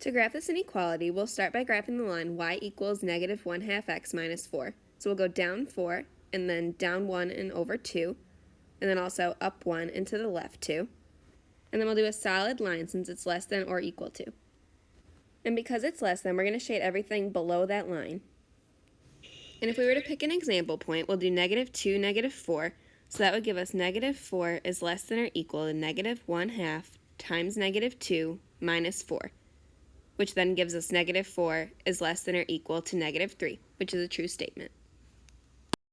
To graph this inequality, we'll start by graphing the line y equals negative 1 half x minus 4. So we'll go down 4, and then down 1 and over 2, and then also up 1 and to the left 2. And then we'll do a solid line since it's less than or equal to. And because it's less than, we're going to shade everything below that line. And if we were to pick an example point, we'll do negative 2, negative 4. So that would give us negative 4 is less than or equal to negative 1 half times negative 2 minus 4 which then gives us negative 4 is less than or equal to negative 3, which is a true statement.